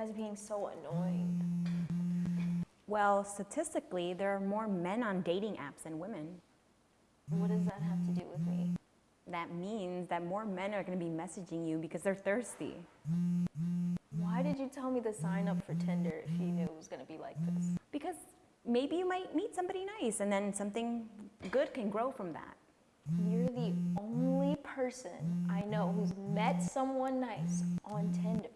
guys being so annoying. Well, statistically, there are more men on dating apps than women. What does that have to do with me? That means that more men are going to be messaging you because they're thirsty. Why did you tell me to sign up for Tinder if you knew it was going to be like this? Because maybe you might meet somebody nice and then something good can grow from that. You're the only person I know who's met someone nice on Tinder.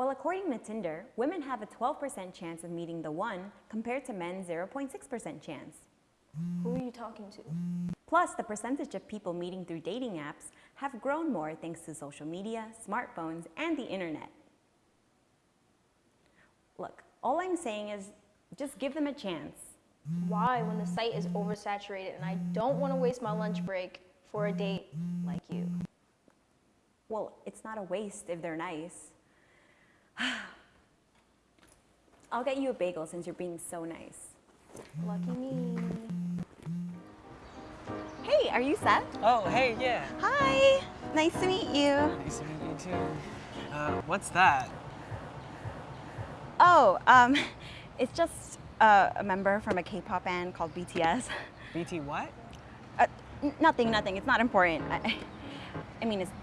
Well, according to Tinder, women have a 12% chance of meeting the one compared to men's 0.6% chance. Who are you talking to? Plus, the percentage of people meeting through dating apps have grown more thanks to social media, smartphones, and the internet. Look, all I'm saying is just give them a chance. Why when the site is oversaturated and I don't want to waste my lunch break for a date like you? Well, it's not a waste if they're nice. I'll get you a bagel since you're being so nice. Lucky me. Hey, are you Seth? Oh, hey, yeah. Hi, nice to meet you. Nice to meet you too. Uh, what's that? Oh, um, it's just uh, a member from a K-pop band called BTS. BT what? Uh, nothing, nothing. It's not important. I, I mean, it's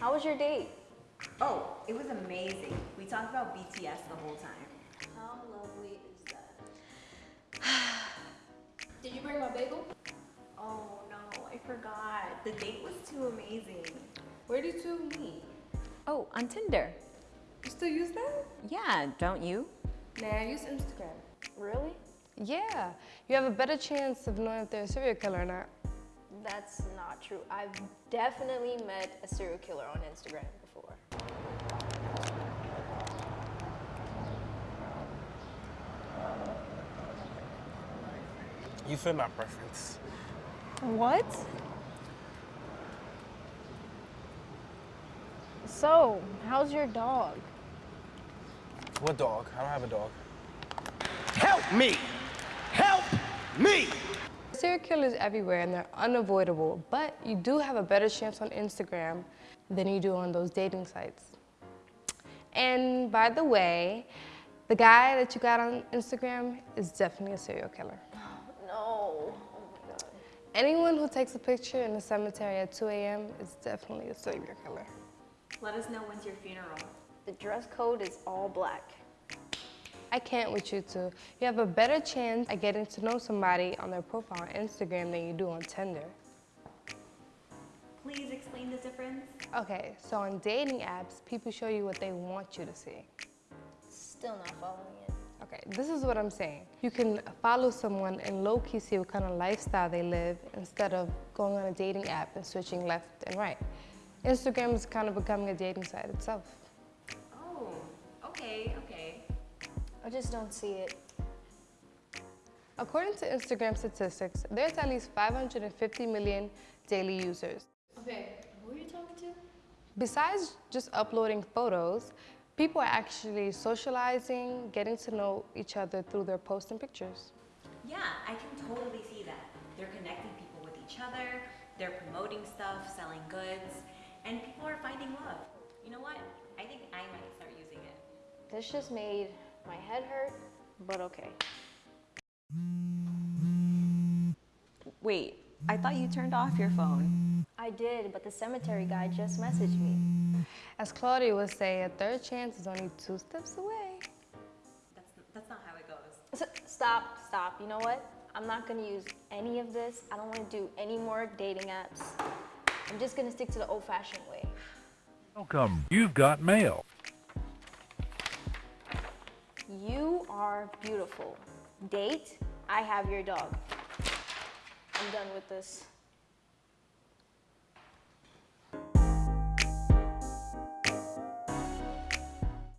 how was your date? Oh, it was amazing. We talked about BTS the whole time. How lovely is that? Did you bring my bagel? Oh no, I forgot. The date was too amazing. Where did you meet? Oh, on Tinder. You still use that? Yeah, don't you? Nah, I use Instagram. Really? Yeah, you have a better chance of knowing if they're a serial killer or not. That's not true. I've definitely met a serial killer on Instagram before. You fit my preference. What? So, how's your dog? What dog? I don't have a dog. Help me! Help me! Serial killers everywhere and they're unavoidable, but you do have a better chance on Instagram than you do on those dating sites. And by the way, the guy that you got on Instagram is definitely a serial killer. No. Oh my god. Anyone who takes a picture in the cemetery at 2 a.m. is definitely a serial killer. Let us know when's your funeral. The dress code is all black. I can't with you two. You have a better chance at getting to know somebody on their profile on Instagram than you do on Tinder. Please explain the difference. Okay, so on dating apps, people show you what they want you to see. Still not following it. Okay, this is what I'm saying. You can follow someone and low-key see what kind of lifestyle they live instead of going on a dating app and switching left and right. Instagram is kind of becoming a dating site itself. Oh, okay, okay. I just don't see it. According to Instagram statistics, there's at least 550 million daily users. Okay, who are you talking to? Besides just uploading photos, people are actually socializing, getting to know each other through their posts and pictures. Yeah, I can totally see that. They're connecting people with each other, they're promoting stuff, selling goods, and people are finding love. You know what? I think I might start using it. This just made my head hurt, but okay. Wait, I thought you turned off your phone. I did, but the cemetery guy just messaged me. As Claudia would say, a third chance is only two steps away. That's, that's not how it goes. S- Stop, stop. You know what? I'm not gonna use any of this. I don't wanna do any more dating apps. I'm just gonna stick to the old fashioned way. Welcome. You've got mail. You are beautiful. Date, I have your dog. I'm done with this.